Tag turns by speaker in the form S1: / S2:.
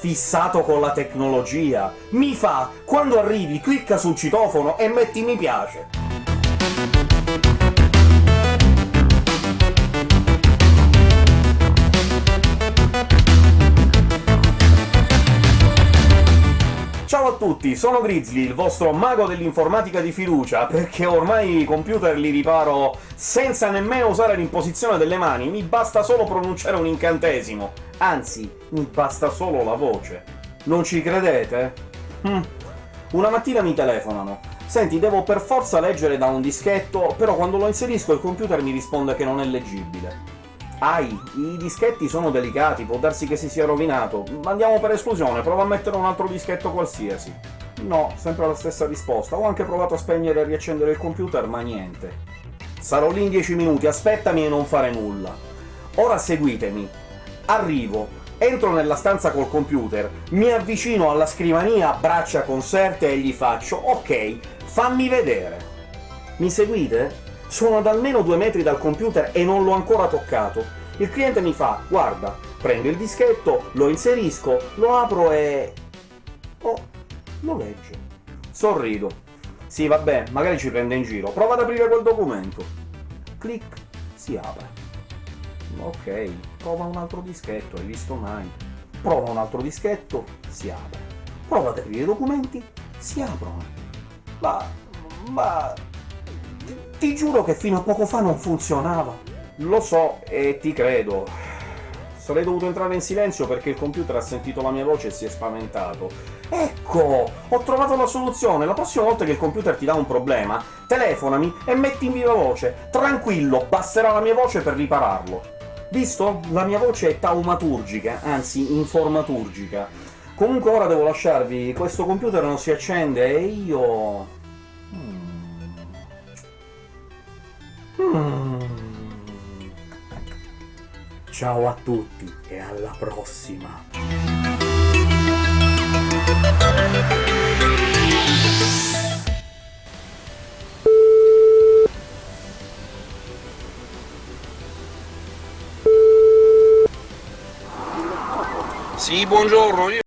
S1: fissato con la tecnologia, mi fa quando arrivi clicca sul citofono e metti mi piace. Tutti, sono Grizzly, il vostro mago dell'informatica di fiducia, perché ormai i computer li riparo senza nemmeno usare l'imposizione delle mani, mi basta solo pronunciare un incantesimo. Anzi, mi basta solo la voce. Non ci credete? Hm. Una mattina mi telefonano. Senti, devo per forza leggere da un dischetto, però quando lo inserisco il computer mi risponde che non è leggibile. Ai, i dischetti sono delicati, può darsi che si sia rovinato. Andiamo per esclusione, prova a mettere un altro dischetto qualsiasi. No, sempre la stessa risposta. Ho anche provato a spegnere e riaccendere il computer, ma niente. Sarò lì in 10 minuti, aspettami e non fare nulla. Ora seguitemi. Arrivo, entro nella stanza col computer, mi avvicino alla scrivania, braccia conserte e gli faccio «Ok, fammi vedere». Mi seguite? Sono ad almeno due metri dal computer e non l'ho ancora toccato. Il cliente mi fa «Guarda, prendo il dischetto, lo inserisco, lo apro e... Oh, lo legge». Sorrido. Sì, vabbè, magari ci prende in giro. Prova ad aprire quel documento. Clic, si apre. Ok, prova un altro dischetto, hai visto mai? Prova un altro dischetto, si apre. Prova ad aprire i documenti, si aprono. Ma... ma... Ti giuro che fino a poco fa non funzionava. Lo so, e ti credo. Sarei dovuto entrare in silenzio perché il computer ha sentito la mia voce e si è spaventato. Ecco! Ho trovato la soluzione! La prossima volta che il computer ti dà un problema, telefonami e metti in viva voce. Tranquillo, basterà la mia voce per ripararlo. Visto? La mia voce è taumaturgica, anzi informaturgica. Comunque ora devo lasciarvi, questo computer non si accende e io... Mm. Ciao a tutti e alla prossima!
S2: Sì, buongiorno, io